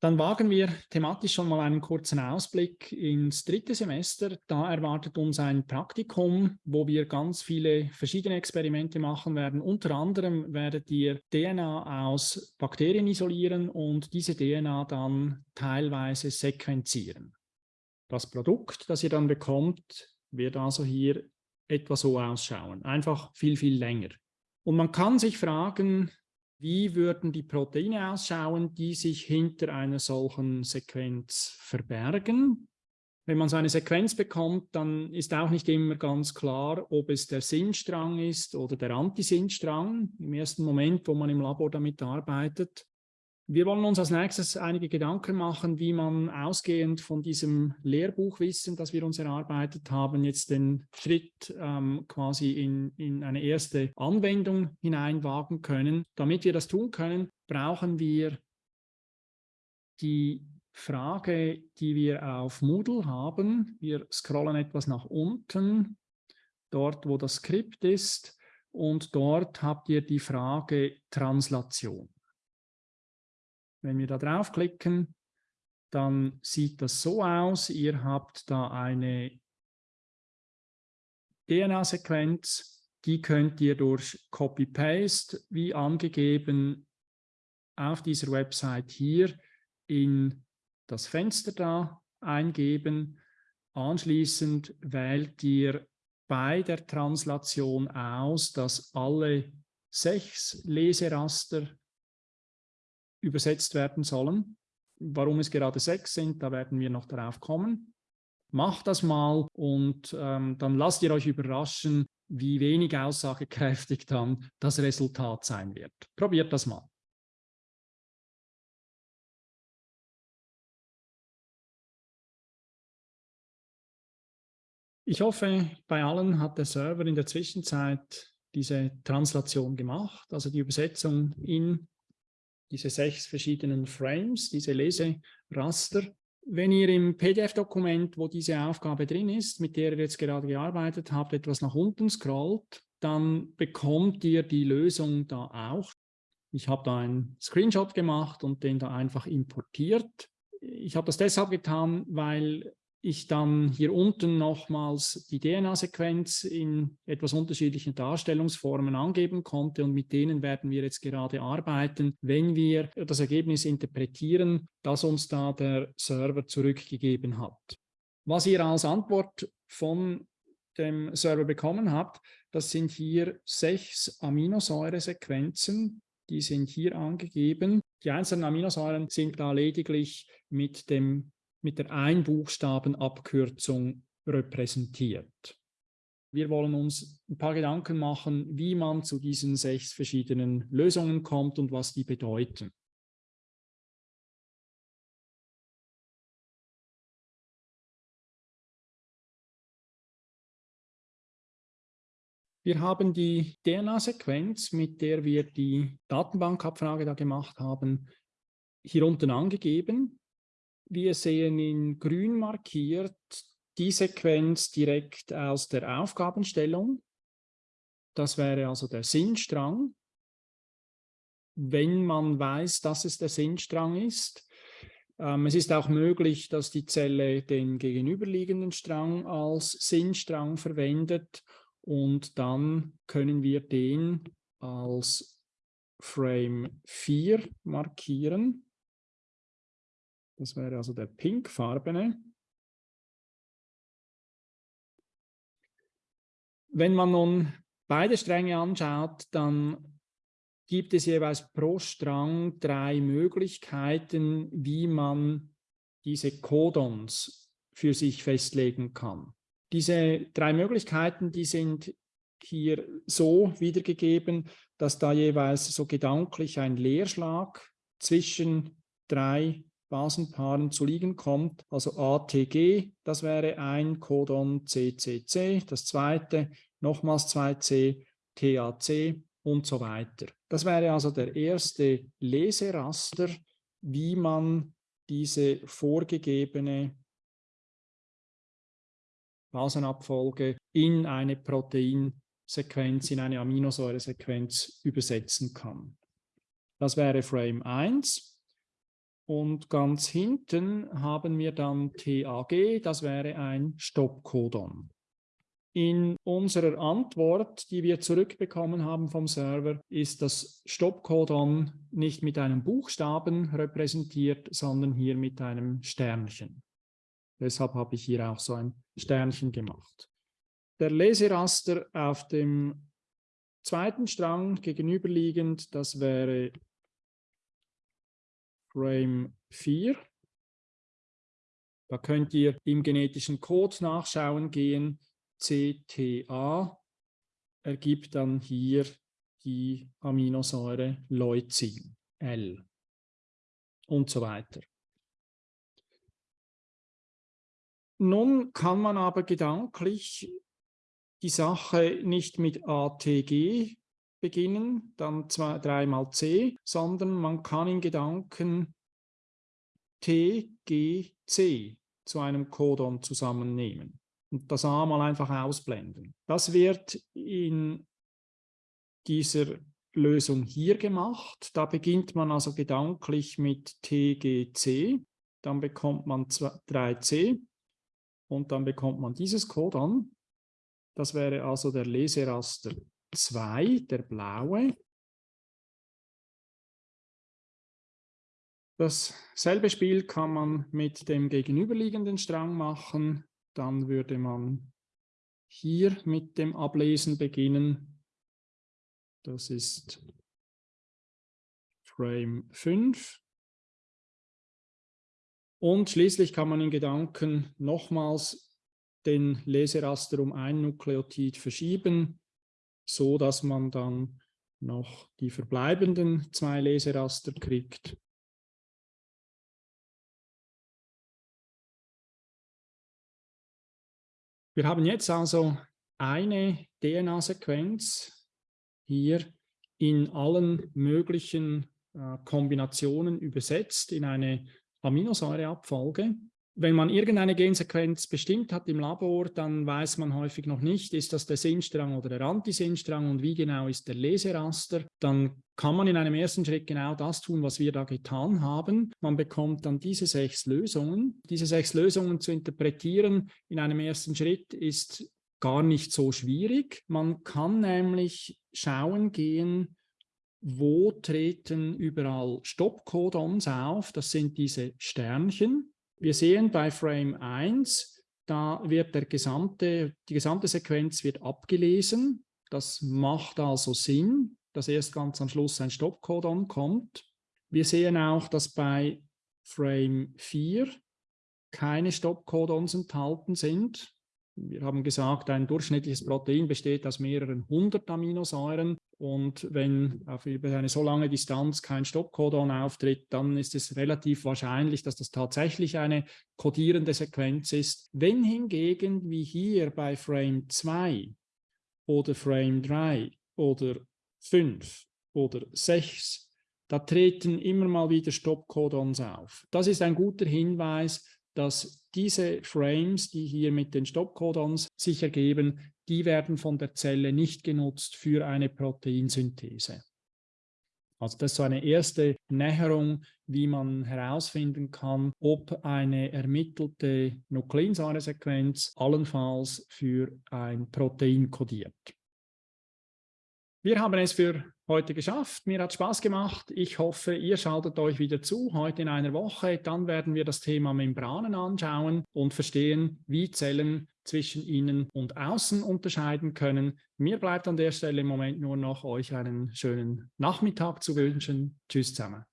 Dann wagen wir thematisch schon mal einen kurzen Ausblick ins dritte Semester. Da erwartet uns ein Praktikum, wo wir ganz viele verschiedene Experimente machen werden. Unter anderem werdet ihr DNA aus Bakterien isolieren und diese DNA dann teilweise sequenzieren. Das Produkt, das ihr dann bekommt, wird also hier etwa so ausschauen. Einfach viel, viel länger. Und man kann sich fragen, wie würden die Proteine ausschauen, die sich hinter einer solchen Sequenz verbergen? Wenn man so eine Sequenz bekommt, dann ist auch nicht immer ganz klar, ob es der Sinnstrang ist oder der Antisinnstrang im ersten Moment, wo man im Labor damit arbeitet. Wir wollen uns als nächstes einige Gedanken machen, wie man ausgehend von diesem Lehrbuchwissen, das wir uns erarbeitet haben, jetzt den Schritt ähm, quasi in, in eine erste Anwendung hineinwagen können. Damit wir das tun können, brauchen wir die Frage, die wir auf Moodle haben. Wir scrollen etwas nach unten, dort wo das Skript ist und dort habt ihr die Frage Translation. Wenn wir da draufklicken, dann sieht das so aus. Ihr habt da eine DNA-Sequenz, die könnt ihr durch Copy-Paste, wie angegeben, auf dieser Website hier in das Fenster da eingeben. Anschließend wählt ihr bei der Translation aus, dass alle sechs Leseraster übersetzt werden sollen. Warum es gerade sechs sind, da werden wir noch darauf kommen. Macht das mal und ähm, dann lasst ihr euch überraschen, wie wenig aussagekräftig dann das Resultat sein wird. Probiert das mal. Ich hoffe, bei allen hat der Server in der Zwischenzeit diese Translation gemacht, also die Übersetzung in diese sechs verschiedenen Frames, diese Leseraster. Wenn ihr im PDF-Dokument, wo diese Aufgabe drin ist, mit der ihr jetzt gerade gearbeitet habt, etwas nach unten scrollt, dann bekommt ihr die Lösung da auch. Ich habe da einen Screenshot gemacht und den da einfach importiert. Ich habe das deshalb getan, weil ich dann hier unten nochmals die DNA-Sequenz in etwas unterschiedlichen Darstellungsformen angeben konnte und mit denen werden wir jetzt gerade arbeiten, wenn wir das Ergebnis interpretieren, das uns da der Server zurückgegeben hat. Was ihr als Antwort von dem Server bekommen habt, das sind hier sechs Aminosäuresequenzen, die sind hier angegeben. Die einzelnen Aminosäuren sind da lediglich mit dem mit der Einbuchstabenabkürzung repräsentiert. Wir wollen uns ein paar Gedanken machen, wie man zu diesen sechs verschiedenen Lösungen kommt und was die bedeuten. Wir haben die DNA-Sequenz, mit der wir die Datenbankabfrage da gemacht haben, hier unten angegeben. Wir sehen in grün markiert die Sequenz direkt aus der Aufgabenstellung. Das wäre also der Sinnstrang. Wenn man weiß, dass es der Sinnstrang ist. Ähm, es ist auch möglich, dass die Zelle den gegenüberliegenden Strang als Sinnstrang verwendet und dann können wir den als Frame 4 markieren. Das wäre also der pinkfarbene. Wenn man nun beide Stränge anschaut, dann gibt es jeweils pro Strang drei Möglichkeiten, wie man diese Codons für sich festlegen kann. Diese drei Möglichkeiten, die sind hier so wiedergegeben, dass da jeweils so gedanklich ein Leerschlag zwischen drei Basenpaaren zu liegen kommt, also ATG, das wäre ein Codon CCC, das zweite nochmals 2C, TAC und so weiter. Das wäre also der erste Leseraster, wie man diese vorgegebene Basenabfolge in eine Proteinsequenz, in eine Aminosäuresequenz übersetzen kann. Das wäre Frame 1. Und ganz hinten haben wir dann TAG, das wäre ein Stoppcodon. In unserer Antwort, die wir zurückbekommen haben vom Server, ist das Stoppcodon nicht mit einem Buchstaben repräsentiert, sondern hier mit einem Sternchen. Deshalb habe ich hier auch so ein Sternchen gemacht. Der Leseraster auf dem zweiten Strang gegenüberliegend, das wäre Frame 4. Da könnt ihr im genetischen Code nachschauen gehen. CTA ergibt dann hier die Aminosäure Leucin, L und so weiter. Nun kann man aber gedanklich die Sache nicht mit ATG beginnen, dann zwei, dreimal C, sondern man kann in Gedanken T, G, C zu einem Codon zusammennehmen und das A mal einfach ausblenden. Das wird in dieser Lösung hier gemacht. Da beginnt man also gedanklich mit TGC, dann bekommt man 3C und dann bekommt man dieses Codon. Das wäre also der Leseraster 2, der blaue. Dasselbe Spiel kann man mit dem gegenüberliegenden Strang machen. dann würde man hier mit dem Ablesen beginnen. Das ist Frame 5. Und schließlich kann man in Gedanken nochmals den Leseraster um ein Nukleotid verschieben, so dass man dann noch die verbleibenden zwei Leseraster kriegt. Wir haben jetzt also eine DNA-Sequenz hier in allen möglichen äh, Kombinationen übersetzt in eine Aminosäureabfolge. Wenn man irgendeine Gensequenz bestimmt hat im Labor, dann weiß man häufig noch nicht, ist das der Sinnstrang oder der Antisinnstrang und wie genau ist der Leseraster. Dann kann man in einem ersten Schritt genau das tun, was wir da getan haben. Man bekommt dann diese sechs Lösungen. Diese sechs Lösungen zu interpretieren in einem ersten Schritt ist gar nicht so schwierig. Man kann nämlich schauen gehen, wo treten überall Stoppcodons auf. Das sind diese Sternchen. Wir sehen bei Frame 1, da wird der gesamte, die gesamte Sequenz wird abgelesen. Das macht also Sinn, dass erst ganz am Schluss ein Stoppcodon kommt. Wir sehen auch, dass bei Frame 4 keine Stoppcodons enthalten sind. Wir haben gesagt, ein durchschnittliches Protein besteht aus mehreren hundert Aminosäuren und wenn auf eine so lange Distanz kein Stoppcodon auftritt, dann ist es relativ wahrscheinlich, dass das tatsächlich eine kodierende Sequenz ist. Wenn hingegen, wie hier bei Frame 2 oder Frame 3 oder 5 oder 6, da treten immer mal wieder Stoppcodons auf. Das ist ein guter Hinweis, dass diese Frames, die hier mit den Stoppcodons sich ergeben, die werden von der Zelle nicht genutzt für eine Proteinsynthese. Also das ist so eine erste Näherung, wie man herausfinden kann, ob eine ermittelte Nukleinsäuresequenz allenfalls für ein Protein kodiert. Wir haben es für heute geschafft. Mir hat Spaß gemacht. Ich hoffe, ihr schaltet euch wieder zu, heute in einer Woche. Dann werden wir das Thema Membranen anschauen und verstehen, wie Zellen zwischen innen und außen unterscheiden können. Mir bleibt an der Stelle im Moment nur noch, euch einen schönen Nachmittag zu wünschen. Tschüss zusammen.